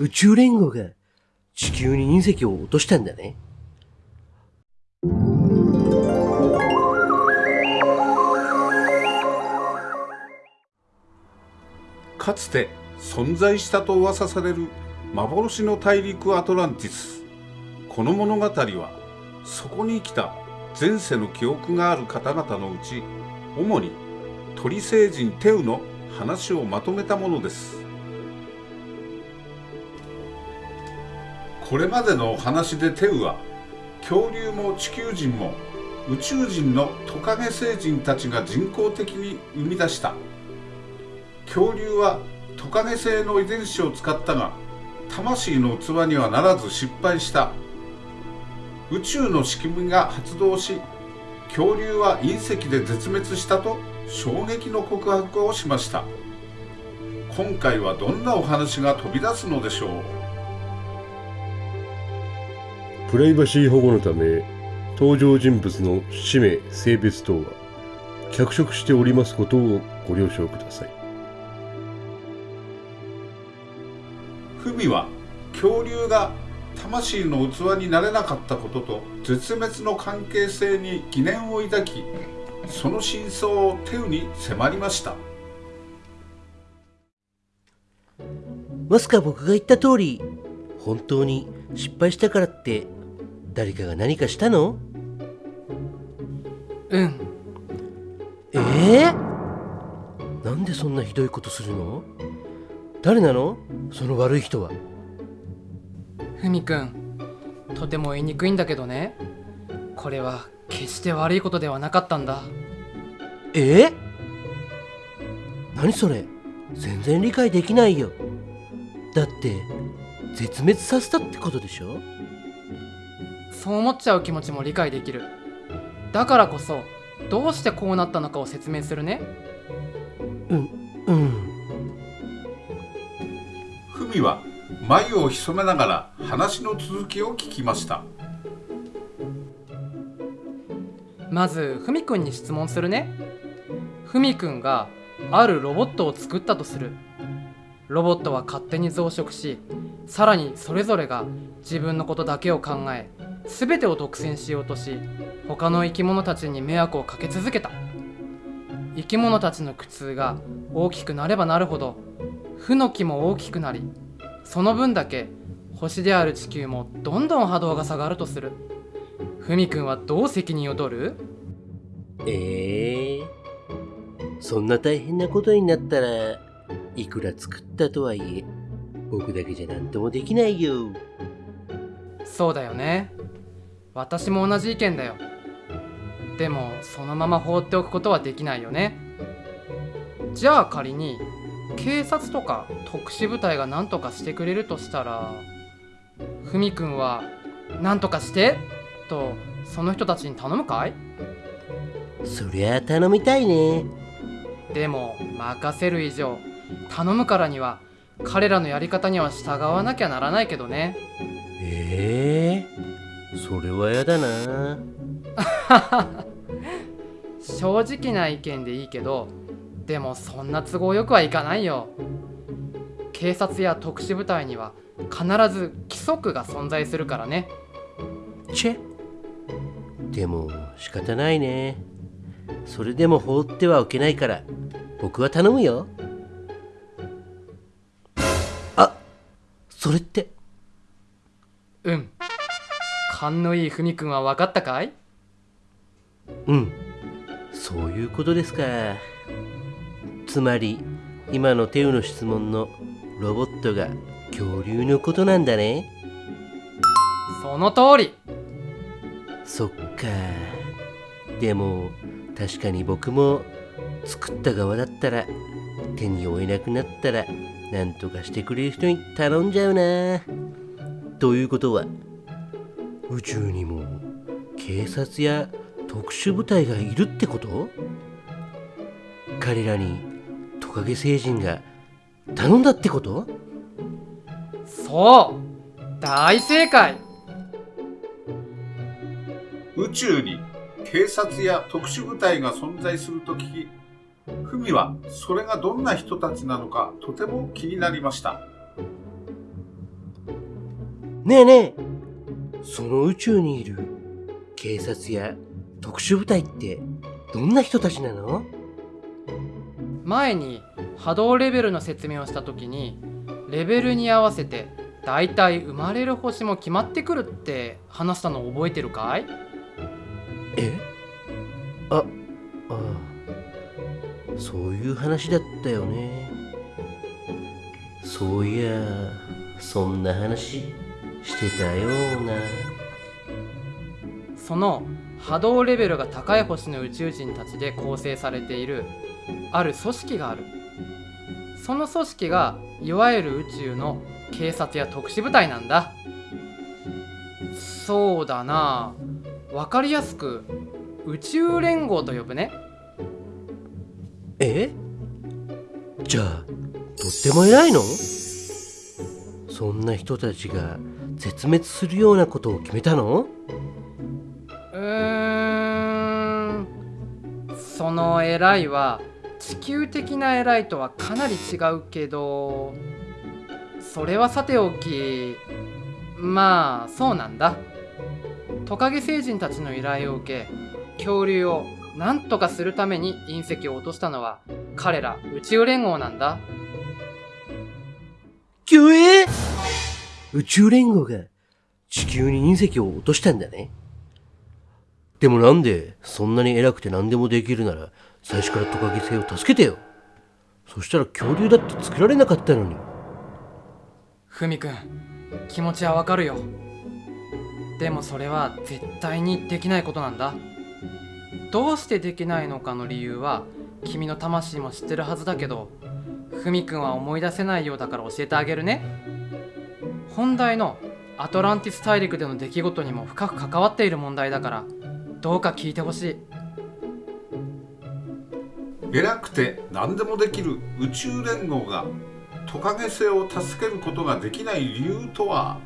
宇宙連合が地球に隕石を落としたんだね。かつて存在したと噂される幻の大陸アトランティスこの物語はそこに生きた前世の記憶がある方々のうち主に鳥星人テウの話をまとめたものですこれまでのお話でテウは恐竜も地球人も宇宙人のトカゲ星人たちが人工的に生み出した。恐竜はトカゲ性の遺伝子を使ったが魂の器にはならず失敗した。宇宙の仕組みが発動し恐竜は隕石で絶滅したと衝撃の告白をしました。今回はどんなお話が飛び出すのでしょう？プライバシー保護のため登場人物の氏名性別等は脚色しておりますことをご了承ください。文は恐竜が魂の器になれなかったことと絶滅の関係性に疑念を抱きその真相をテウに迫りました。まさか僕が言った通り本当に失敗したからって誰かが何かしたの？うん。ええなんでそんなひどいことするの？誰なの？その悪い人は。ふみくんとても言いにくいんだけどね。これは決して悪いことではなかったんだ。ええ何それ？全然理解できないよ。だって絶滅させたってことでしょ？そう思っちゃう気持ちも理解できる。だからこそどうしてこうなったのかを説明するね。うんうん。文は眉を潜めながら話の続きを聞きました。まずふみくんに質問するね。ふみくんがあるロボットを作ったとする。ロボットは勝手に増殖しさらにそれぞれが自分のことだけを考え全てを独占しようとし他の生き物たちに迷惑をかけ続けた。生き物たちの苦痛が大きくなればなるほど負の気も大きくなりその分だけ星である地球もどんどん波動が下がるとする。ふみくんはどう責任を取る？ええ。そんな大変なことになったらいくら作ったとはいえ僕だけじゃ何ともできないよ。そうだよね私も同じ意見だよ。でもそのまま放っておくことはできないよね。じゃあ仮に警察とか特殊部隊が何とかしてくれるとしたらふみくんは「何とかして!」とその人たちに頼むかい？そりゃあ頼みたいね。でも任せる以上頼むからには彼らのやり方には従わなきゃならないけどね。ええそれはやだな。正直な意見でいいけどでもそんな都合よくはいかないよ。警察や特殊部隊には必ず規則が存在するからね。チェ。でも仕方ないね。それでも放ってはおけないから僕は頼むよ。あそれって。うん勘のいいふみくんは分かったかい？うん。そういうことですか。つまり今のテウの質問のロボットが恐竜のことなんだね。その通り。そっか。でも確かに僕も作った側だったら手に負えなくなったら何とかしてくれる人に頼んじゃうな。ということは宇宙にも警察や特殊部隊がいるってこと？彼らにトカゲ星人が頼んだってこと？そう大正解。宇宙に警察や特殊部隊が存在すると聞き文はそれがどんな人たちなのかとても気になりました。ねえねえその宇宙にいる警察や特殊部隊ってどんな人たちなの？前に波動レベルの説明をした時にレベルに合わせてだいたい生まれる星も決まってくるって話したの覚えてるかい？え？あああ。そういう話だったよね。そういやそんな話してたような。その波動レベルが高い星の宇宙人たちで構成されているある組織がある。その組織がいわゆる宇宙の警察や特殊部隊なんだ。そうだな。分かりやすく宇宙連合と呼ぶね。え？じゃあとっても偉いの？そんな人たちが絶滅するようなことを決めたの？うーん。その偉いは地球的な偉いとはかなり違うけどそれはさておきまあそうなんだ。トカゲ星人たちの依頼を受け恐竜を何とかするために隕石を落としたのは彼ら宇宙連合なんだ。きゅえ？宇宙連合が地球に隕石を落としたんだね。でもなんでそんなに偉くて何でもできるなら最初からトカゲ星を助けてよ。そしたら恐竜だって作られなかったのに。ふみくん気持ちはわかるよ。でもそれは絶対にできないことなんだ。どうしてできないのかの理由は君の魂も知ってるはずだけどふみくんは思い出せないようだから教えてあげるね。本題のアトランティス大陸での出来事にも深く関わっている問題だからどうか聞いてほしい。偉くて何でもできる宇宙連合がトカゲ星を助けることができない理由とは？